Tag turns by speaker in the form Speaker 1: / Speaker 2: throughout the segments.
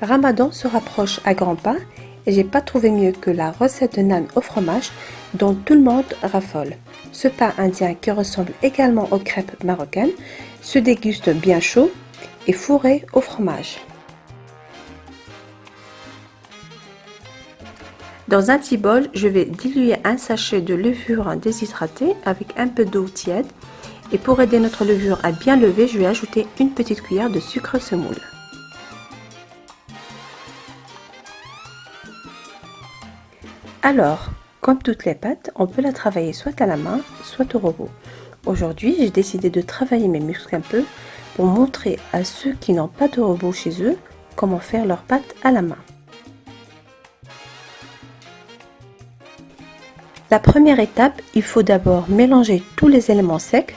Speaker 1: Ramadan se rapproche à grands pas et j'ai pas trouvé mieux que la recette de au fromage dont tout le monde raffole. Ce pain indien qui ressemble également aux crêpes marocaines se déguste bien chaud et fourré au fromage. Dans un petit bol, je vais diluer un sachet de levure déshydratée avec un peu d'eau tiède et pour aider notre levure à bien lever, je vais ajouter une petite cuillère de sucre semoule. Alors, comme toutes les pâtes, on peut la travailler soit à la main, soit au robot. Aujourd'hui, j'ai décidé de travailler mes muscles un peu pour montrer à ceux qui n'ont pas de robot chez eux comment faire leurs pâtes à la main. La première étape, il faut d'abord mélanger tous les éléments secs,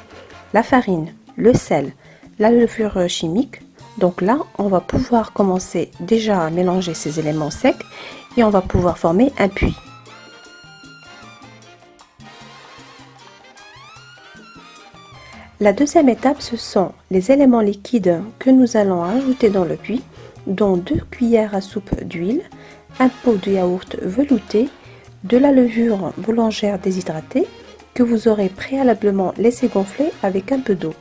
Speaker 1: la farine, le sel, la levure chimique. Donc là, on va pouvoir commencer déjà à mélanger ces éléments secs et on va pouvoir former un puits. La deuxième étape, ce sont les éléments liquides que nous allons ajouter dans le puits, dont deux cuillères à soupe d'huile, un pot de yaourt velouté, de la levure boulangère déshydratée que vous aurez préalablement laissé gonfler avec un peu d'eau.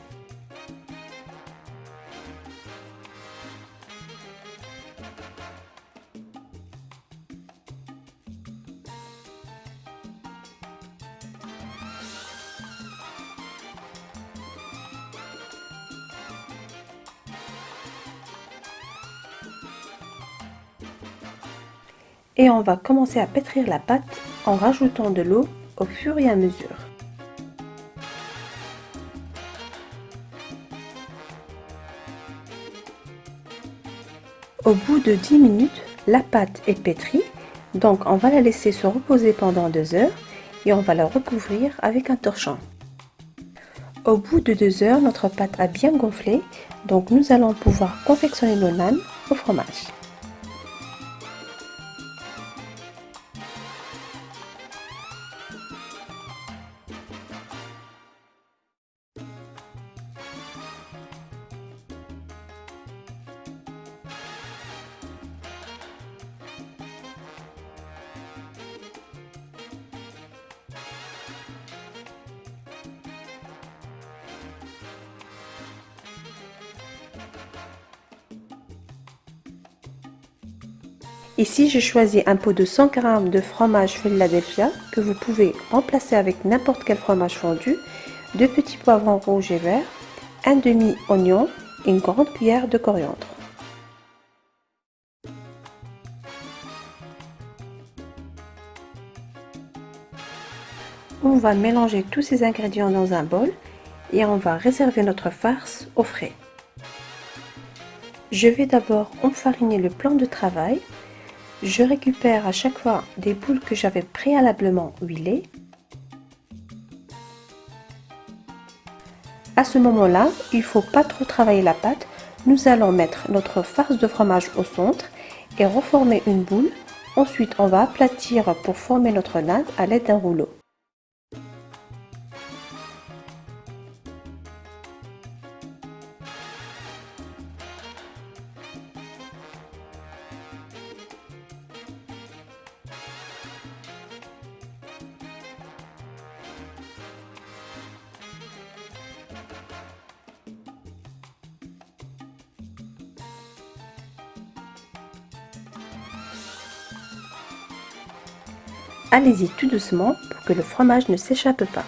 Speaker 1: Et on va commencer à pétrir la pâte en rajoutant de l'eau au fur et à mesure. Au bout de 10 minutes, la pâte est pétrie, donc on va la laisser se reposer pendant 2 heures et on va la recouvrir avec un torchon. Au bout de 2 heures, notre pâte a bien gonflé, donc nous allons pouvoir confectionner nos nanes au fromage. Ici, j'ai choisi un pot de 100 g de fromage Philadelphia que vous pouvez remplacer avec n'importe quel fromage fondu, deux petits poivrons rouges et verts, un demi-oignon et une grande cuillère de coriandre. On va mélanger tous ces ingrédients dans un bol et on va réserver notre farce au frais. Je vais d'abord enfariner le plan de travail je récupère à chaque fois des boules que j'avais préalablement huilées. À ce moment-là, il ne faut pas trop travailler la pâte. Nous allons mettre notre farce de fromage au centre et reformer une boule. Ensuite, on va aplatir pour former notre natte à l'aide d'un rouleau. Allez-y tout doucement pour que le fromage ne s'échappe pas.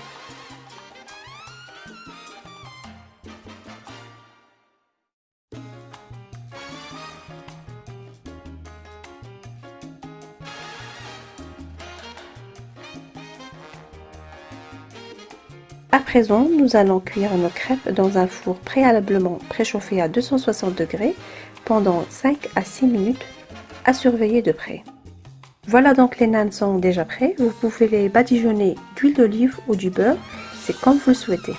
Speaker 1: À présent, nous allons cuire nos crêpes dans un four préalablement préchauffé à 260 degrés pendant 5 à 6 minutes à surveiller de près. Voilà donc les nanes sont déjà prêts. Vous pouvez les badigeonner d'huile d'olive ou du beurre, c'est comme vous le souhaitez.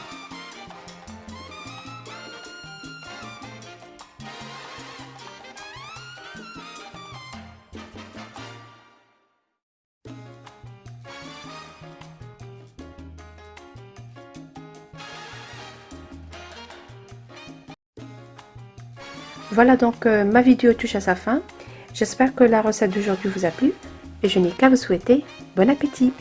Speaker 1: Voilà donc euh, ma vidéo touche à sa fin. J'espère que la recette d'aujourd'hui vous a plu et je n'ai qu'à vous souhaiter bon appétit